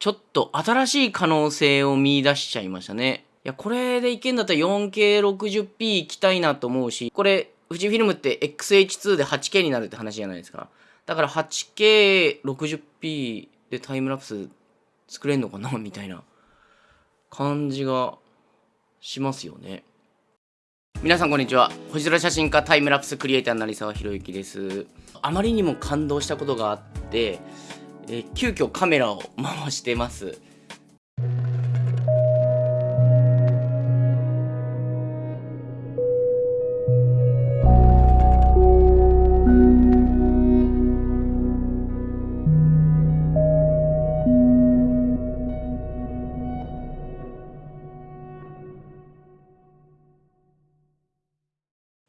ちょっと新しい可能性を見出しちゃいましたね。いや、これでいけんだったら 4K60p 行きたいなと思うし、これ、富士フィルムって XH2 で 8K になるって話じゃないですか。だから 8K60p でタイムラプス作れんのかなみたいな感じがしますよね。皆さんこんにちは。星空写真家タイムラプスクリエイター成沢宏之です。あまりにも感動したことがあって、え急遽カメラを回してます。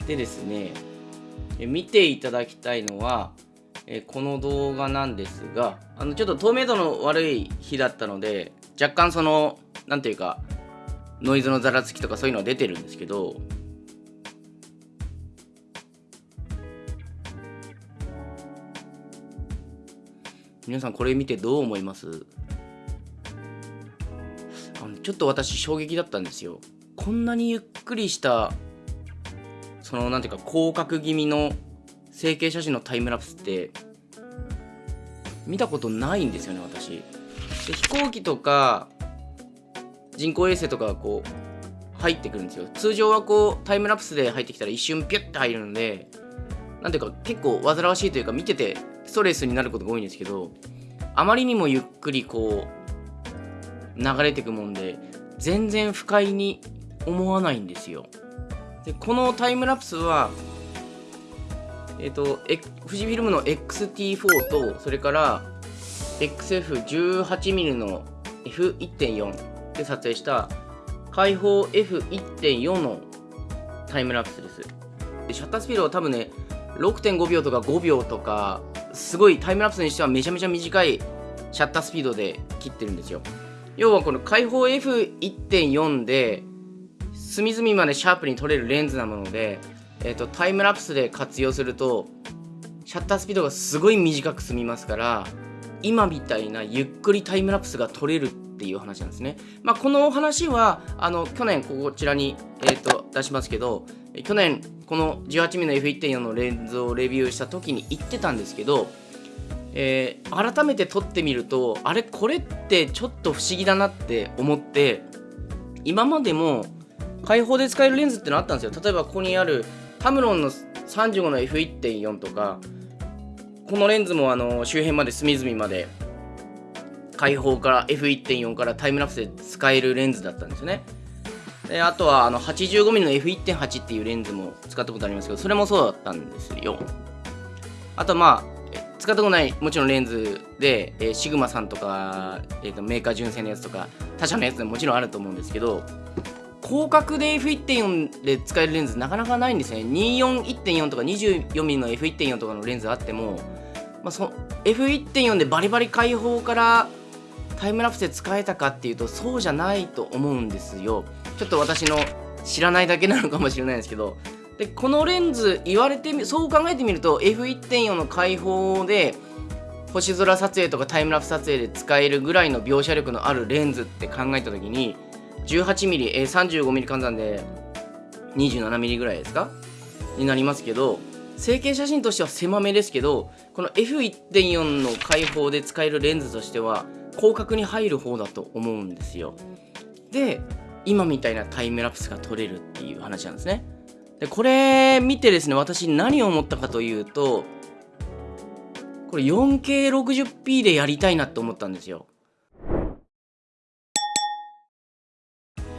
でですね、見ていただきたいのは、えこの動画なんですが、あのちょっと透明度の悪い日だったので、若干その、なんていうか、ノイズのざらつきとかそういうのは出てるんですけど、皆さんこれ見てどう思います？あのちょっと私衝撃だったんですよ。こんなにゆっくりしたそのなんていうか広角気味の成形写真のタイムラプスって見たことないんですよね私。で飛行機とか人工衛星とかがこう入ってくるんですよ。通常はこうタイムラプスで入ってきたら一瞬ピュッて入るのでなんていうか結構煩わしいというか見ててストレスになることが多いんですけどあまりにもゆっくりこう流れてくもんで全然不快に思わないんですよ。でこのタイムラプスはえっ、ー、と、富士フィルムの XT4 とそれから XF18mm の F1.4 で撮影した開放 F1.4 のタイムラプスです。でシャッタースピードは多分ね6.5秒とか5秒とかすごいタイムラプスにしてはめちゃめちゃ短いシャッタースピードで切ってるんですよ。要はこの開放 F1.4 で隅々までシャープに撮れるレンズなので、えーと、タイムラプスで活用するとシャッタースピードがすごい短く済みますから今みたいなゆっくりタイムラプスが撮れるっていう話なんですね。まあ、このお話はあの去年こちらに、えーと、出しますけど去年この 18mm の F1.4 のレンズをレビューした時に言ってたんですけど、えー、改めて撮ってみるとあれこれってちょっと不思議だなって思って今までも開放で使えるレンズってのあったんですよ例えばここにあるタムロンの35の F1.4 とかこのレンズもあの周辺まで隅々まで開放から F1.4 からタイムラプスで使えるレンズだったんですよね。であとはあの 85mm の F1.8 っていうレンズも使ったことありますけどそれもそうだったんですよ。あとまあ使ったことないもちろんレンズで、えー、シグマさんとか、えーとメーカー純正のやつとか他社のやつでももちろんあると思うんですけど広角で F1.4 で使えるレンズなかなかないんですね。241.4とか 24mm の F1.4 とかのレンズあっても、まあ、そ F1.4 でバリバリ開放からタイムラプスで使えたかっていうとそうじゃないと思うんですよ。ちょっと私の知らないだけなのかもしれないですけど。でこのレンズ言われてみそう考えてみると F1.4 の開放で星空撮影とかタイムラプス撮影で使えるぐらいの描写力のあるレンズって考えた時に 18mm、えー、35mm 換算で 27mm ぐらいですか？になりますけど成形写真としては狭めですけどこの F1.4 の開放で使えるレンズとしては広角に入る方だと思うんですよ。で今みたいなタイムラプスが撮れるっていう話なんですね。でこれ見てですね私何を思ったかというとこれ 4K60p でやりたいなって思ったんですよ。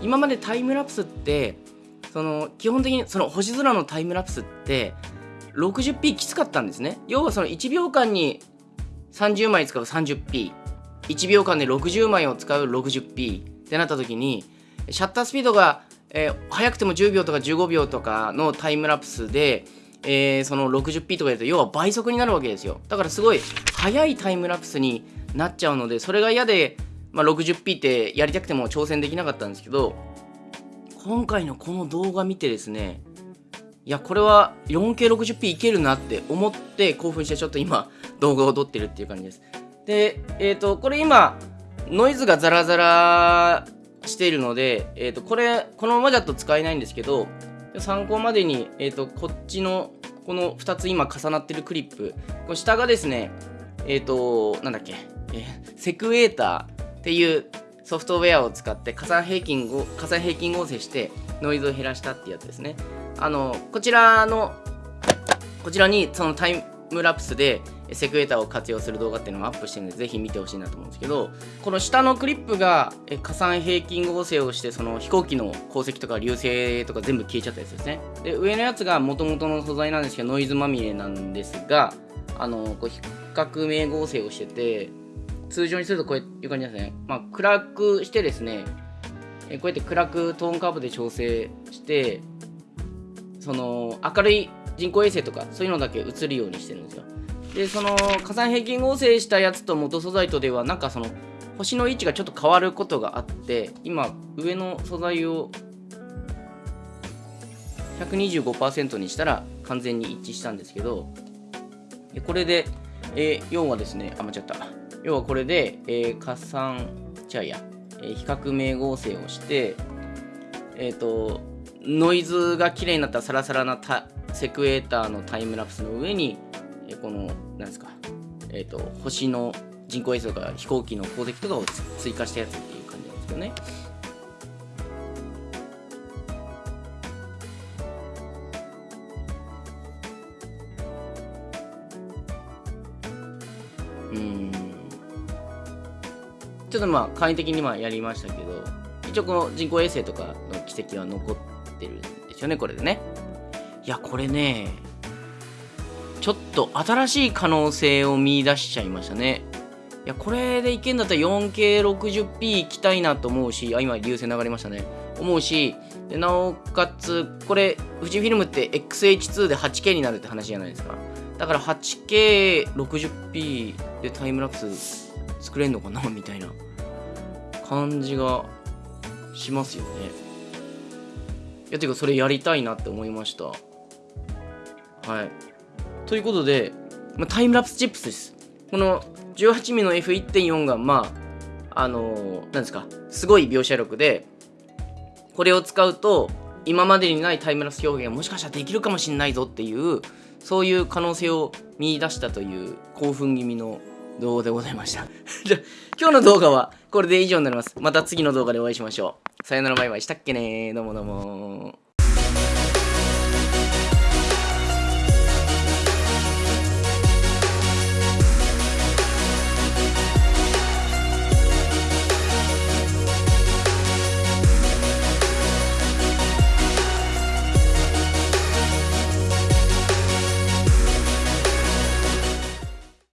今までタイムラプスってその基本的にその星空のタイムラプスって 60p きつかったんですね。要はその1秒間に30枚使う 30p1 秒間で60枚を使う 60p ってなった時にシャッタースピードが、えー、速くても10秒とか15秒とかのタイムラプスで、えー、その 60p とかやると要は倍速になるわけですよ。だからすごい速いタイムラプスになっちゃうのでそれが嫌でまあ、60p ってやりたくても挑戦できなかったんですけど今回のこの動画見てですねいやこれは 4K60p いけるなって思って興奮してちょっと今動画を撮ってるっていう感じです。でえっ、ー、とこれ今ノイズがザラザラしているので、えー、とこれこのままだと使えないんですけど参考までに、えー、とこっちのこの2つ今重なってるクリップこの下がですねえっ、となんだっけ、え、セクエーター。っていうソフトウェアを使って加算平均を加算平均合成してノイズを減らしたってやつですね。あのこちらのこちらにそのタイムラプスでセクエーターを活用する動画っていうのもアップしてるんでぜひ見てほしいなと思うんですけどこの下のクリップが加算平均合成をしてその飛行機の鉱石とか流星とか全部消えちゃったやつですね。で上のやつが元々の素材なんですけどノイズまみれなんですがあのこう比較名合成をしてて通常にするとこういう感じですねまあ暗くしてですねこうやって暗くトーンカーブで調整してその明るい人工衛星とかそういうのだけ映るようにしてるんですよ。でその火山平均合成したやつと元素材とではなんかその星の位置がちょっと変わることがあって今上の素材を125%にしたら完全に一致したんですけどこれで、えー、要はですねあ間違った。要はこれで、えー、加算じゃや、えー、比較名合成をしてえっ、ー、とノイズが綺麗になったサラサラなセクエーターのタイムラプスの上にえこのなんですかえっ、ー、と星の人工衛星とか飛行機の鉱石とかを追加したやつっていう感じなんですよね。うんちょっとまあ簡易的にまあやりましたけど一応この人工衛星とかの軌跡は残ってるんですよねこれでねいやこれねちょっと新しい可能性を見出しちゃいましたね。いや、これでいけんだったら 4K60p 行きたいなと思うし、あ、今、流星流れましたね。思うし、でなおかつ、これ、富士フィルムって XH2 で 8K になるって話じゃないですか。だから 8K60p でタイムラプス作れんのかなみたいな感じがしますよね。いや、てか、それやりたいなって思いました。はい。ということで、まあ、タイムラプスチップスです。この 18mm の F1.4 が、まあ、あのー、なんですか、すごい描写力で、これを使うと、今までにないタイムラプス表現がもしかしたらできるかもしれないぞっていう、そういう可能性を見出したという興奮気味の動画でございました？じゃ今日の動画はこれで以上になります。また次の動画でお会いしましょう。さよならバイバイしたっけねどうもどうも